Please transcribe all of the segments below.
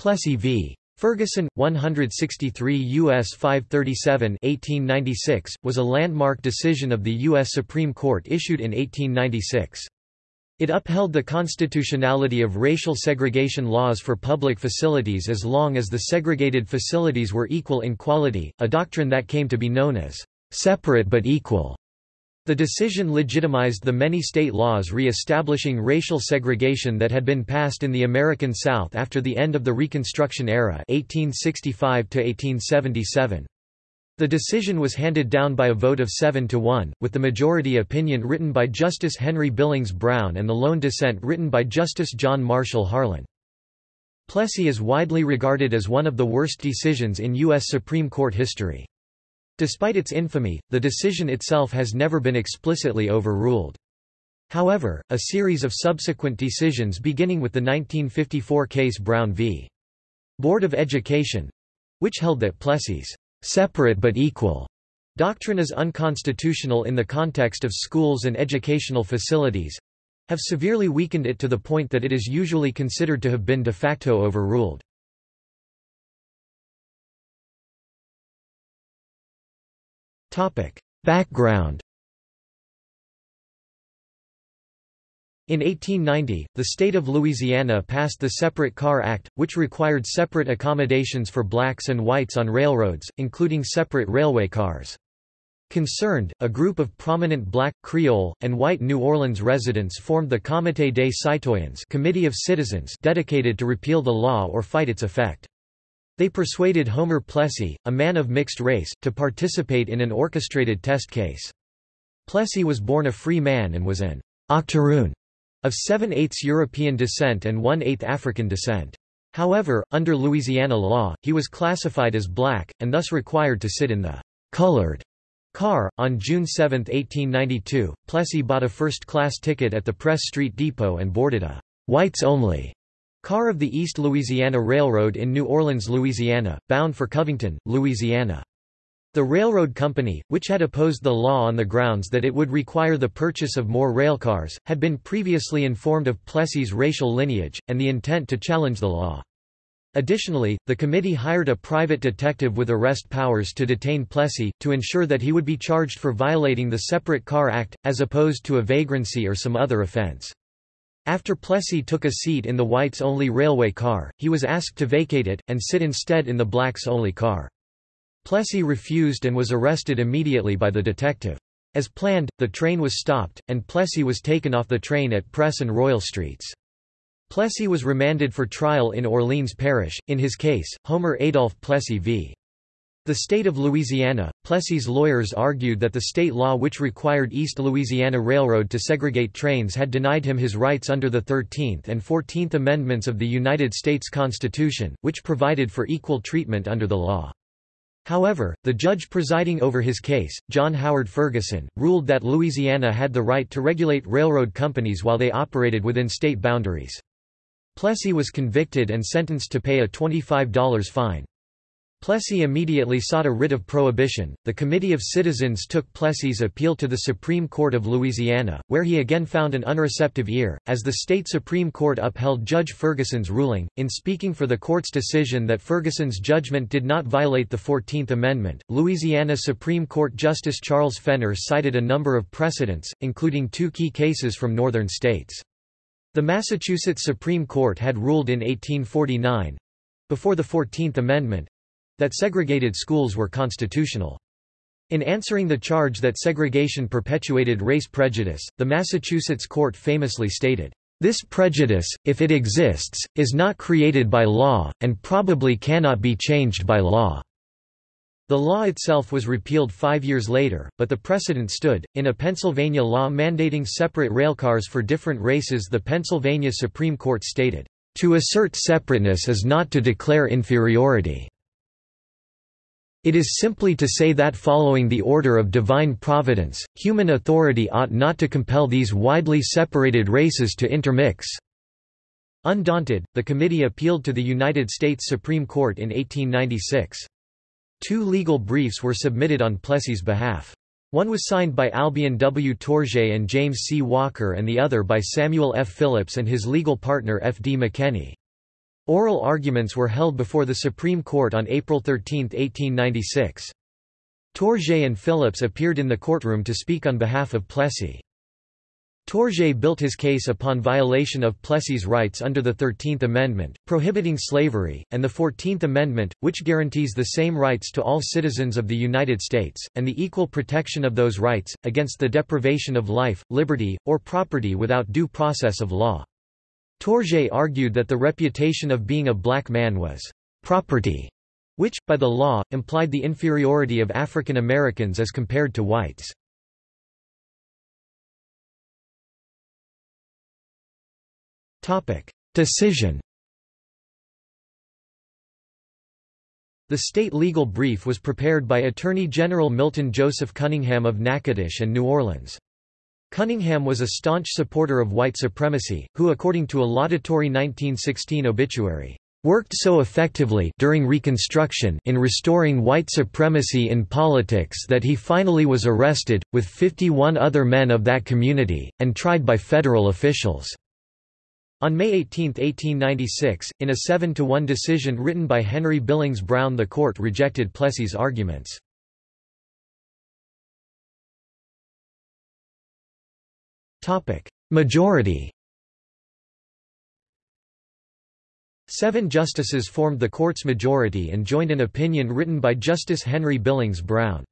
Plessy v. Ferguson, 163 U.S. 537 1896, was a landmark decision of the U.S. Supreme Court issued in 1896. It upheld the constitutionality of racial segregation laws for public facilities as long as the segregated facilities were equal in quality, a doctrine that came to be known as separate but equal. The decision legitimized the many state laws re-establishing racial segregation that had been passed in the American South after the end of the Reconstruction era 1865 -1877. The decision was handed down by a vote of 7 to 1, with the majority opinion written by Justice Henry Billings Brown and the lone dissent written by Justice John Marshall Harlan. Plessy is widely regarded as one of the worst decisions in U.S. Supreme Court history. Despite its infamy, the decision itself has never been explicitly overruled. However, a series of subsequent decisions beginning with the 1954 case Brown v. Board of Education—which held that Plessy's separate but equal doctrine is unconstitutional in the context of schools and educational facilities—have severely weakened it to the point that it is usually considered to have been de facto overruled. Background In 1890, the state of Louisiana passed the Separate Car Act, which required separate accommodations for blacks and whites on railroads, including separate railway cars. Concerned, a group of prominent black, Creole, and white New Orleans residents formed the Comité des Citoyens Committee of Citizens dedicated to repeal the law or fight its effect. They persuaded Homer Plessy, a man of mixed race, to participate in an orchestrated test case. Plessy was born a free man and was an octoroon of 7 eighths European descent and 1 eighth African descent. However, under Louisiana law, he was classified as black, and thus required to sit in the colored car. On June 7, 1892, Plessy bought a first-class ticket at the Press Street Depot and boarded a whites only Car of the East Louisiana Railroad in New Orleans, Louisiana, bound for Covington, Louisiana. The railroad company, which had opposed the law on the grounds that it would require the purchase of more railcars, had been previously informed of Plessy's racial lineage, and the intent to challenge the law. Additionally, the committee hired a private detective with arrest powers to detain Plessy, to ensure that he would be charged for violating the Separate Car Act, as opposed to a vagrancy or some other offense. After Plessy took a seat in the whites-only railway car, he was asked to vacate it, and sit instead in the blacks-only car. Plessy refused and was arrested immediately by the detective. As planned, the train was stopped, and Plessy was taken off the train at Press and Royal Streets. Plessy was remanded for trial in Orleans Parish, in his case, Homer Adolph Plessy v. The state of Louisiana, Plessy's lawyers argued that the state law which required East Louisiana Railroad to segregate trains had denied him his rights under the 13th and 14th Amendments of the United States Constitution, which provided for equal treatment under the law. However, the judge presiding over his case, John Howard Ferguson, ruled that Louisiana had the right to regulate railroad companies while they operated within state boundaries. Plessy was convicted and sentenced to pay a $25 fine. Plessy immediately sought a writ of prohibition. The Committee of Citizens took Plessy's appeal to the Supreme Court of Louisiana, where he again found an unreceptive ear, as the state Supreme Court upheld Judge Ferguson's ruling. In speaking for the court's decision that Ferguson's judgment did not violate the Fourteenth Amendment, Louisiana Supreme Court Justice Charles Fenner cited a number of precedents, including two key cases from northern states. The Massachusetts Supreme Court had ruled in 1849 before the Fourteenth Amendment that segregated schools were constitutional. In answering the charge that segregation perpetuated race prejudice, the Massachusetts court famously stated, "...this prejudice, if it exists, is not created by law, and probably cannot be changed by law." The law itself was repealed five years later, but the precedent stood. In a Pennsylvania law mandating separate railcars for different races, the Pennsylvania Supreme Court stated, To assert separateness is not to declare inferiority. It is simply to say that following the order of divine providence, human authority ought not to compel these widely separated races to intermix. Undaunted, the committee appealed to the United States Supreme Court in 1896. Two legal briefs were submitted on Plessy's behalf. One was signed by Albion W. Tourgée and James C. Walker and the other by Samuel F. Phillips and his legal partner F. D. McKenney. Oral arguments were held before the Supreme Court on April 13, 1896. Tourgée and Phillips appeared in the courtroom to speak on behalf of Plessy. Tourgée built his case upon violation of Plessy's rights under the Thirteenth Amendment, prohibiting slavery, and the Fourteenth Amendment, which guarantees the same rights to all citizens of the United States, and the equal protection of those rights, against the deprivation of life, liberty, or property without due process of law. Tourgée argued that the reputation of being a black man was property, which, by the law, implied the inferiority of African Americans as compared to whites. Decision The state legal brief was prepared by Attorney General Milton Joseph Cunningham of Natchitoches and New Orleans. Cunningham was a staunch supporter of white supremacy, who according to a laudatory 1916 obituary, worked so effectively during Reconstruction in restoring white supremacy in politics that he finally was arrested, with 51 other men of that community, and tried by federal officials. On May 18, 1896, in a 7-to-1 decision written by Henry Billings Brown the court rejected Plessy's arguments. Majority Seven justices formed the court's majority and joined an opinion written by Justice Henry Billings Brown.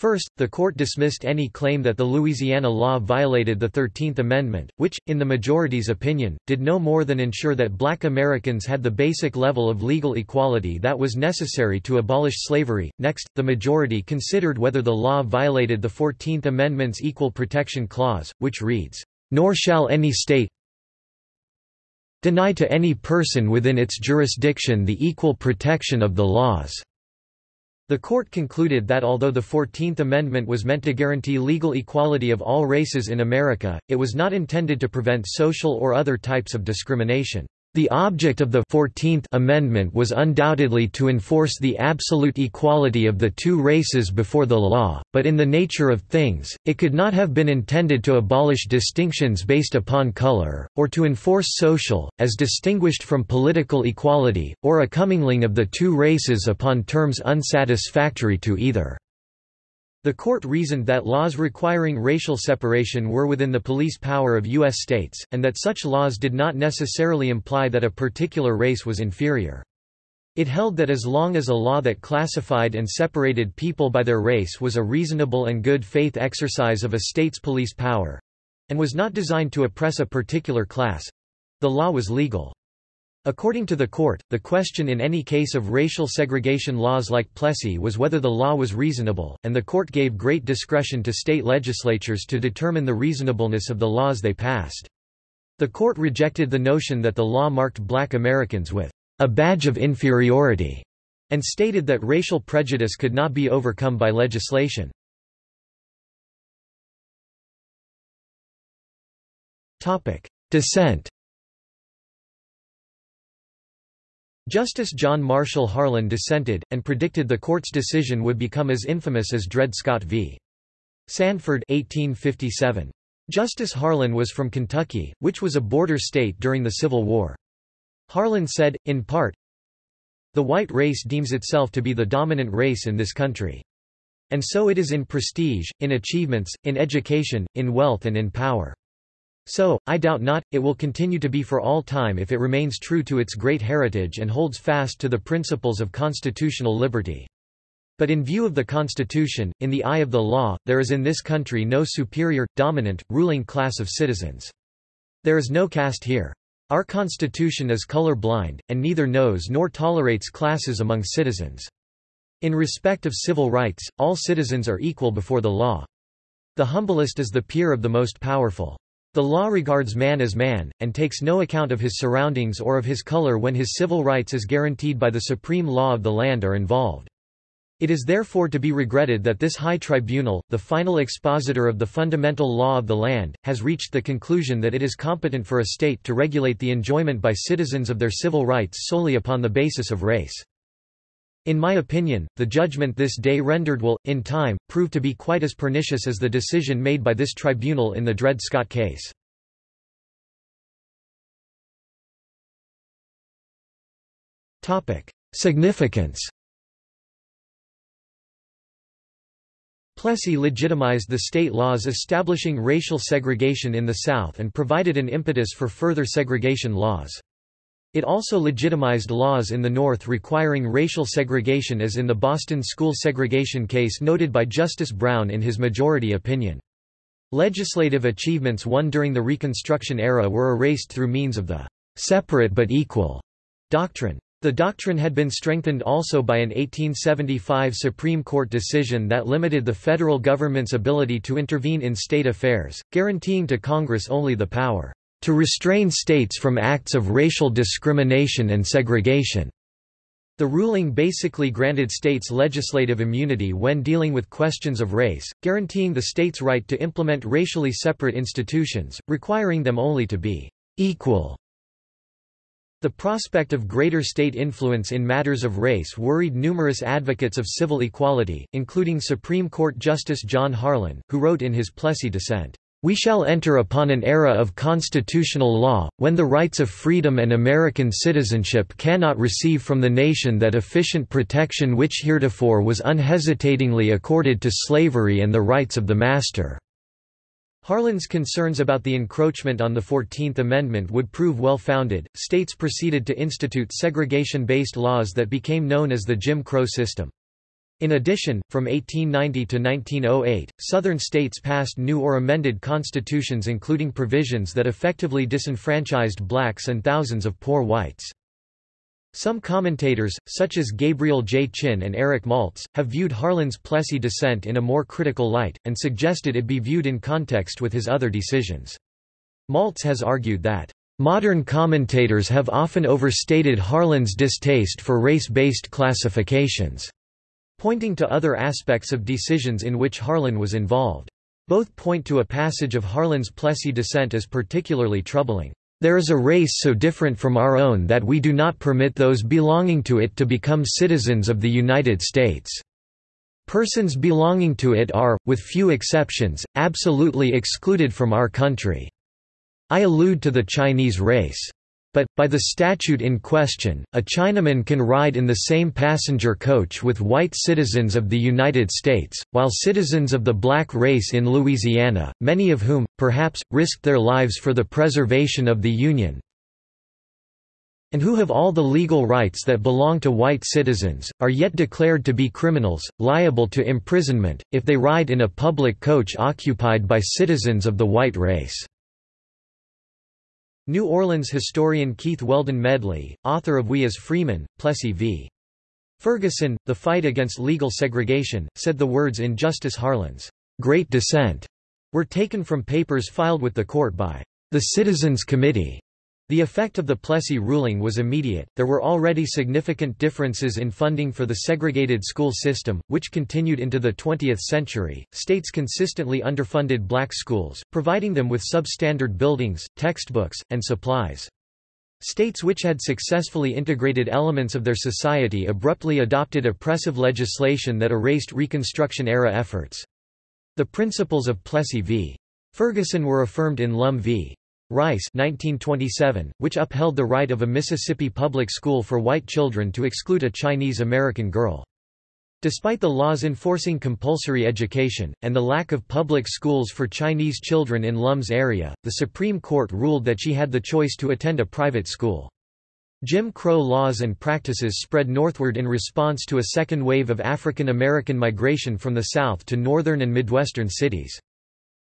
First, the court dismissed any claim that the Louisiana law violated the Thirteenth Amendment, which, in the majority's opinion, did no more than ensure that black Americans had the basic level of legal equality that was necessary to abolish slavery. Next, the majority considered whether the law violated the Fourteenth Amendment's Equal Protection Clause, which reads, Nor shall any state deny to any person within its jurisdiction the equal protection of the laws. The court concluded that although the Fourteenth Amendment was meant to guarantee legal equality of all races in America, it was not intended to prevent social or other types of discrimination. The object of the Fourteenth Amendment was undoubtedly to enforce the absolute equality of the two races before the law, but in the nature of things, it could not have been intended to abolish distinctions based upon color, or to enforce social, as distinguished from political equality, or a commingling of the two races upon terms unsatisfactory to either. The court reasoned that laws requiring racial separation were within the police power of U.S. states, and that such laws did not necessarily imply that a particular race was inferior. It held that as long as a law that classified and separated people by their race was a reasonable and good faith exercise of a state's police power—and was not designed to oppress a particular class—the law was legal. According to the court, the question in any case of racial segregation laws like Plessy was whether the law was reasonable, and the court gave great discretion to state legislatures to determine the reasonableness of the laws they passed. The court rejected the notion that the law marked black Americans with a badge of inferiority, and stated that racial prejudice could not be overcome by legislation. Dissent Justice John Marshall Harlan dissented, and predicted the court's decision would become as infamous as Dred Scott v. Sandford 1857. Justice Harlan was from Kentucky, which was a border state during the Civil War. Harlan said, in part, The white race deems itself to be the dominant race in this country. And so it is in prestige, in achievements, in education, in wealth and in power. So, I doubt not, it will continue to be for all time if it remains true to its great heritage and holds fast to the principles of constitutional liberty. But in view of the Constitution, in the eye of the law, there is in this country no superior, dominant, ruling class of citizens. There is no caste here. Our Constitution is color blind, and neither knows nor tolerates classes among citizens. In respect of civil rights, all citizens are equal before the law. The humblest is the peer of the most powerful. The law regards man as man, and takes no account of his surroundings or of his color when his civil rights as guaranteed by the supreme law of the land are involved. It is therefore to be regretted that this high tribunal, the final expositor of the fundamental law of the land, has reached the conclusion that it is competent for a state to regulate the enjoyment by citizens of their civil rights solely upon the basis of race. In my opinion, the judgment this day rendered will, in time, prove to be quite as pernicious as the decision made by this tribunal in the Dred Scott case. Significance Plessy legitimized the state laws establishing racial segregation in the South and provided an impetus for further segregation laws. It also legitimized laws in the North requiring racial segregation as in the Boston school segregation case noted by Justice Brown in his majority opinion. Legislative achievements won during the Reconstruction era were erased through means of the separate but equal doctrine. The doctrine had been strengthened also by an 1875 Supreme Court decision that limited the federal government's ability to intervene in state affairs, guaranteeing to Congress only the power to restrain states from acts of racial discrimination and segregation. The ruling basically granted states legislative immunity when dealing with questions of race, guaranteeing the state's right to implement racially separate institutions, requiring them only to be equal the prospect of greater state influence in matters of race worried numerous advocates of civil equality, including Supreme Court Justice John Harlan, who wrote in his Plessy dissent, "...we shall enter upon an era of constitutional law, when the rights of freedom and American citizenship cannot receive from the nation that efficient protection which heretofore was unhesitatingly accorded to slavery and the rights of the master." Harlan's concerns about the encroachment on the Fourteenth Amendment would prove well-founded. States proceeded to institute segregation-based laws that became known as the Jim Crow system. In addition, from 1890 to 1908, Southern states passed new or amended constitutions including provisions that effectively disenfranchised blacks and thousands of poor whites. Some commentators, such as Gabriel J. Chin and Eric Maltz, have viewed Harlan's Plessy dissent in a more critical light, and suggested it be viewed in context with his other decisions. Maltz has argued that, "...modern commentators have often overstated Harlan's distaste for race-based classifications," pointing to other aspects of decisions in which Harlan was involved. Both point to a passage of Harlan's Plessy dissent as particularly troubling. There is a race so different from our own that we do not permit those belonging to it to become citizens of the United States. Persons belonging to it are, with few exceptions, absolutely excluded from our country. I allude to the Chinese race. But, by the statute in question, a Chinaman can ride in the same passenger coach with white citizens of the United States, while citizens of the black race in Louisiana, many of whom, perhaps, risked their lives for the preservation of the Union, and who have all the legal rights that belong to white citizens, are yet declared to be criminals, liable to imprisonment, if they ride in a public coach occupied by citizens of the white race. New Orleans historian Keith Weldon Medley, author of We as Freemen, Plessy v. Ferguson, The Fight Against Legal Segregation, said the words in Justice Harlan's Great Dissent were taken from papers filed with the court by the Citizens Committee the effect of the Plessy ruling was immediate. There were already significant differences in funding for the segregated school system, which continued into the 20th century. States consistently underfunded black schools, providing them with substandard buildings, textbooks, and supplies. States which had successfully integrated elements of their society abruptly adopted oppressive legislation that erased Reconstruction-era efforts. The principles of Plessy v. Ferguson were affirmed in Lum v. Rice 1927, which upheld the right of a Mississippi public school for white children to exclude a Chinese American girl. Despite the laws enforcing compulsory education, and the lack of public schools for Chinese children in Lum's area, the Supreme Court ruled that she had the choice to attend a private school. Jim Crow laws and practices spread northward in response to a second wave of African American migration from the South to northern and Midwestern cities.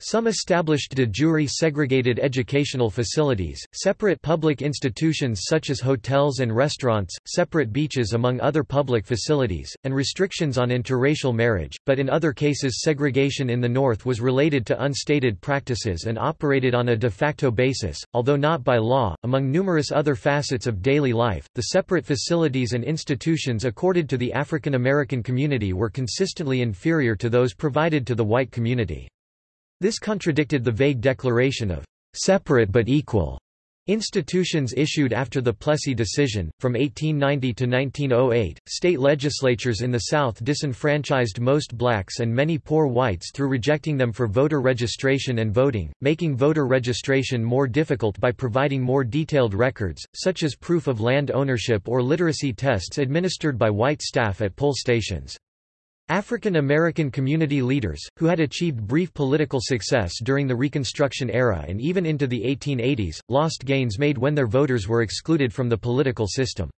Some established de jure segregated educational facilities, separate public institutions such as hotels and restaurants, separate beaches among other public facilities, and restrictions on interracial marriage, but in other cases segregation in the North was related to unstated practices and operated on a de facto basis, although not by law. Among numerous other facets of daily life, the separate facilities and institutions accorded to the African American community were consistently inferior to those provided to the white community. This contradicted the vague declaration of separate but equal Institutions issued after the Plessy decision. From 1890 to 1908, state legislatures in the South disenfranchised most blacks and many poor whites through rejecting them for voter registration and voting, making voter registration more difficult by providing more detailed records, such as proof of land ownership or literacy tests administered by white staff at poll stations. African American community leaders, who had achieved brief political success during the Reconstruction era and even into the 1880s, lost gains made when their voters were excluded from the political system.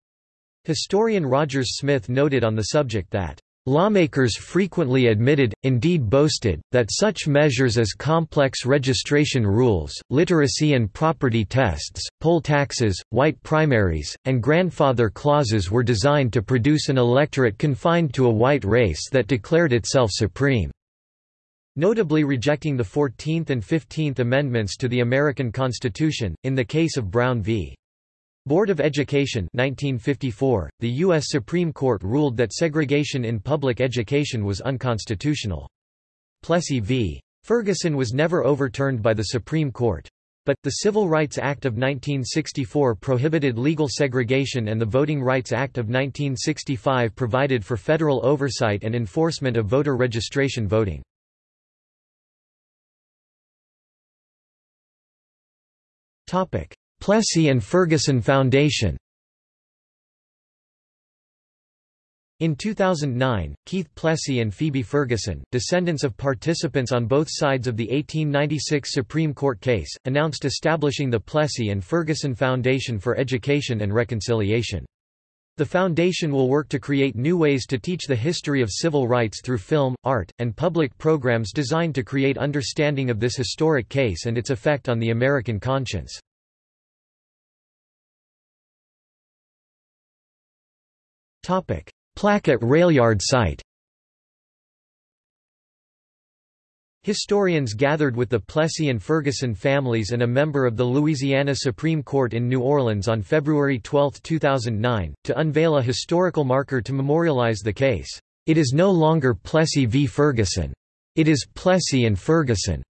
Historian Rogers Smith noted on the subject that Lawmakers frequently admitted, indeed boasted, that such measures as complex registration rules, literacy and property tests, poll taxes, white primaries, and grandfather clauses were designed to produce an electorate confined to a white race that declared itself supreme. Notably rejecting the Fourteenth and Fifteenth Amendments to the American Constitution, in the case of Brown v. Board of Education 1954, the U.S. Supreme Court ruled that segregation in public education was unconstitutional. Plessy v. Ferguson was never overturned by the Supreme Court. But, the Civil Rights Act of 1964 prohibited legal segregation and the Voting Rights Act of 1965 provided for federal oversight and enforcement of voter registration voting. Plessy and Ferguson Foundation In 2009, Keith Plessy and Phoebe Ferguson, descendants of participants on both sides of the 1896 Supreme Court case, announced establishing the Plessy and Ferguson Foundation for Education and Reconciliation. The foundation will work to create new ways to teach the history of civil rights through film, art, and public programs designed to create understanding of this historic case and its effect on the American conscience. Plaque at Railyard site Historians gathered with the Plessy and Ferguson families and a member of the Louisiana Supreme Court in New Orleans on February 12, 2009, to unveil a historical marker to memorialize the case. It is no longer Plessy v. Ferguson. It is Plessy and Ferguson,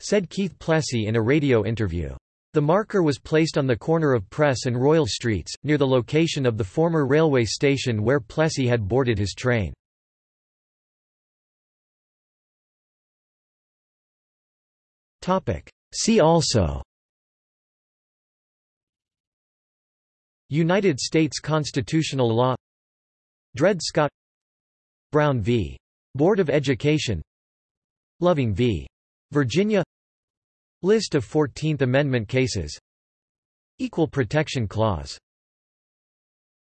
said Keith Plessy in a radio interview. The marker was placed on the corner of Press and Royal Streets, near the location of the former railway station where Plessy had boarded his train. See also United States constitutional law Dred Scott Brown v. Board of Education Loving v. Virginia List of Fourteenth Amendment cases. Equal Protection Clause